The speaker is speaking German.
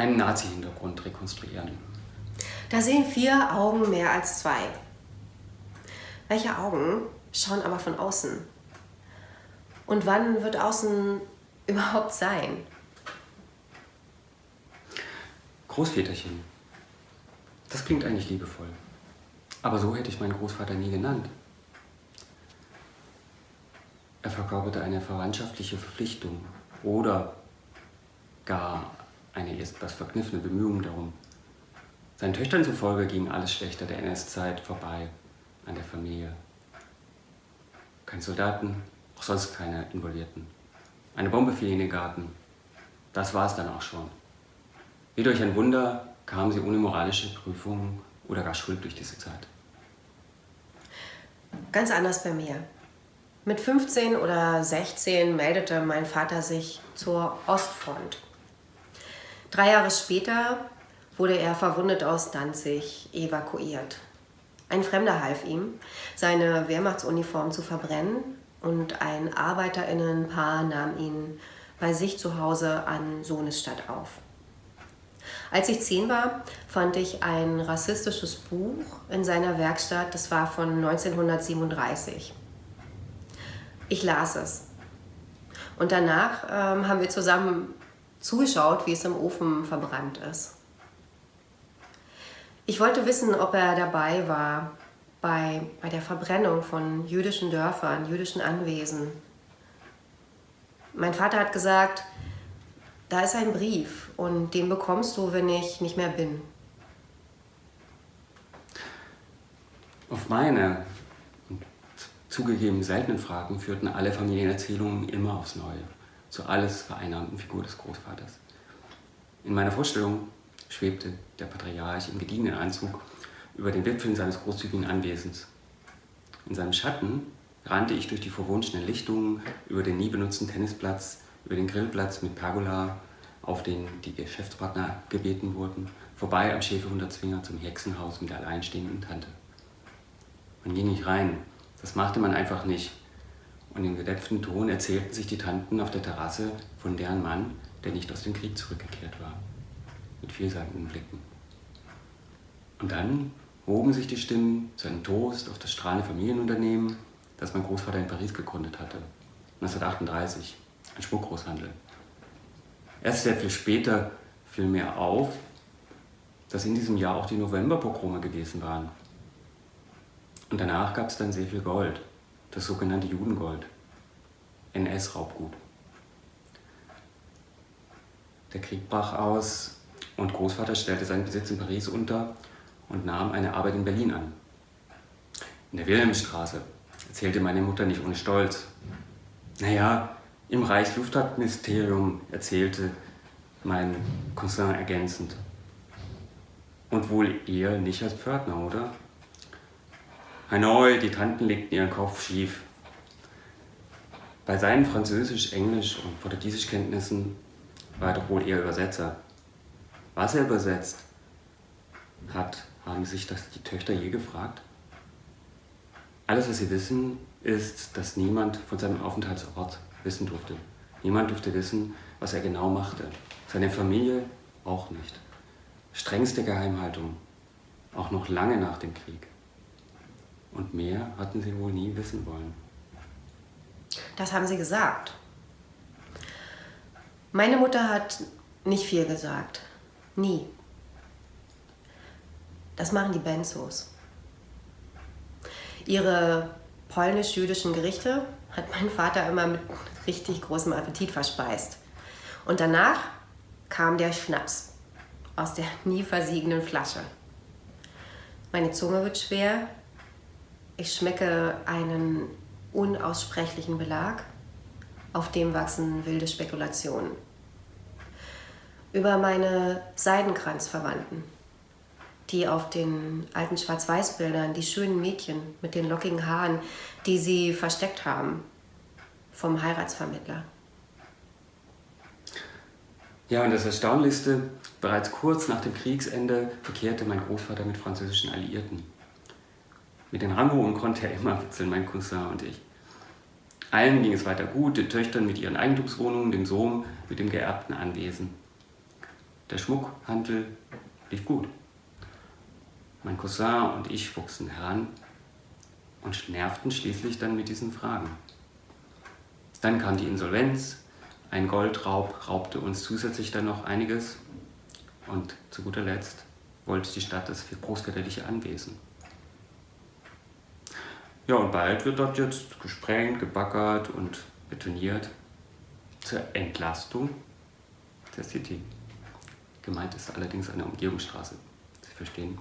einen Nazi-Hintergrund rekonstruieren. Da sehen vier Augen mehr als zwei. Welche Augen schauen aber von außen? Und wann wird außen überhaupt sein? Großväterchen. Das klingt eigentlich liebevoll. Aber so hätte ich meinen Großvater nie genannt. Er verkörperte eine verwandtschaftliche Verpflichtung oder gar eine etwas verkniffene Bemühung darum. Seinen Töchtern zufolge ging alles Schlechter der NS-Zeit vorbei an der Familie. Keine Soldaten, auch sonst keine Involvierten. Eine Bombe fiel in den Garten. Das war es dann auch schon. Wie durch ein Wunder kamen sie ohne moralische Prüfung oder gar Schuld durch diese Zeit. Ganz anders bei mir. Mit 15 oder 16 meldete mein Vater sich zur Ostfront. Drei Jahre später wurde er verwundet aus Danzig evakuiert. Ein Fremder half ihm, seine Wehrmachtsuniform zu verbrennen und ein Arbeiterinnenpaar nahm ihn bei sich zu Hause an Sohnesstadt auf. Als ich zehn war, fand ich ein rassistisches Buch in seiner Werkstatt. Das war von 1937. Ich las es. Und danach ähm, haben wir zusammen zugeschaut, wie es im Ofen verbrannt ist. Ich wollte wissen, ob er dabei war bei, bei der Verbrennung von jüdischen Dörfern, jüdischen Anwesen. Mein Vater hat gesagt, da ist ein Brief und den bekommst du, wenn ich nicht mehr bin. Auf meine zugegeben seltenen Fragen führten alle Familienerzählungen immer aufs Neue, zur alles vereinnahmten Figur des Großvaters. In meiner Vorstellung schwebte der Patriarch im gediegenen Anzug über den Wipfeln seines großzügigen Anwesens. In seinem Schatten rannte ich durch die verwunschenen Lichtungen, über den nie benutzten Tennisplatz, über den Grillplatz mit Pergola, auf den die Geschäftspartner gebeten wurden, vorbei am Schäferhundertzwinger zum Hexenhaus mit der alleinstehenden Tante. Man ging nicht rein, das machte man einfach nicht. Und im gedämpften Ton erzählten sich die Tanten auf der Terrasse von deren Mann, der nicht aus dem Krieg zurückgekehrt war. Mit vielseitigen Blicken. Und dann hoben sich die Stimmen zu einem Toast auf das strahlende Familienunternehmen, das mein Großvater in Paris gegründet hatte. 1938, ein Schmuckgroßhandel. Erst sehr viel später fiel mir auf, dass in diesem Jahr auch die Novemberpogrome gewesen waren. Und danach gab es dann sehr viel Gold, das sogenannte Judengold, NS-Raubgut. Der Krieg brach aus und Großvater stellte seinen Besitz in Paris unter und nahm eine Arbeit in Berlin an. In der Wilhelmstraße erzählte meine Mutter nicht ohne Stolz. Naja, im Reichsluftfahrtministerium erzählte mein Cousin ergänzend. Und wohl eher nicht als Pförtner, oder? Hanoi, die Tanten legten ihren Kopf schief. Bei seinen Französisch-, Englisch- und Portugiesischkenntnissen war er doch wohl eher Übersetzer. Was er übersetzt hat, haben sich das die Töchter je gefragt? Alles, was sie wissen, ist, dass niemand von seinem Aufenthaltsort wissen durfte. Niemand durfte wissen, was er genau machte. Seine Familie auch nicht. Strengste Geheimhaltung, auch noch lange nach dem Krieg. Und mehr hatten sie wohl nie wissen wollen. Das haben sie gesagt. Meine Mutter hat nicht viel gesagt. Nie. Das machen die Benzos. Ihre polnisch-jüdischen Gerichte hat mein Vater immer mit richtig großem Appetit verspeist. Und danach kam der Schnaps aus der nie versiegenden Flasche. Meine Zunge wird schwer, ich schmecke einen unaussprechlichen Belag, auf dem wachsen wilde Spekulationen. Über meine Seidenkranzverwandten, die auf den alten Schwarz-Weiß-Bildern, die schönen Mädchen mit den lockigen Haaren, die sie versteckt haben vom Heiratsvermittler. Ja, und das Erstaunlichste, bereits kurz nach dem Kriegsende verkehrte mein Großvater mit französischen Alliierten. Mit den Ranghohen konnte er immer witzeln, mein Cousin und ich. Allen ging es weiter gut, den Töchtern mit ihren Eigentumswohnungen, dem Sohn mit dem geerbten Anwesen. der Schmuckhandel lief gut. Mein Cousin und ich wuchsen heran und nervten schließlich dann mit diesen Fragen. Dann kam die Insolvenz, ein Goldraub raubte uns zusätzlich dann noch einiges und zu guter Letzt wollte die Stadt das großväterliche Anwesen. Ja, und bald wird dort jetzt gesprengt, gebaggert und betoniert zur Entlastung der City. Gemeint ist allerdings eine Umgehungsstraße. Sie verstehen?